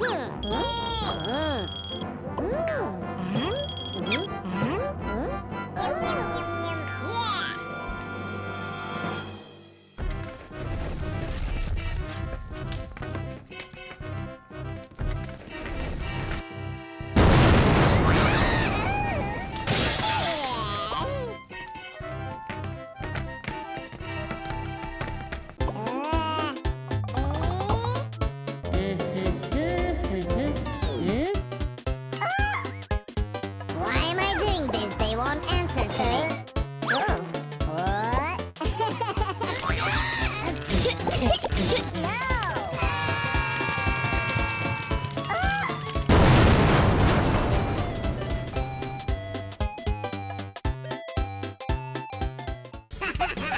어? Ha ha ha!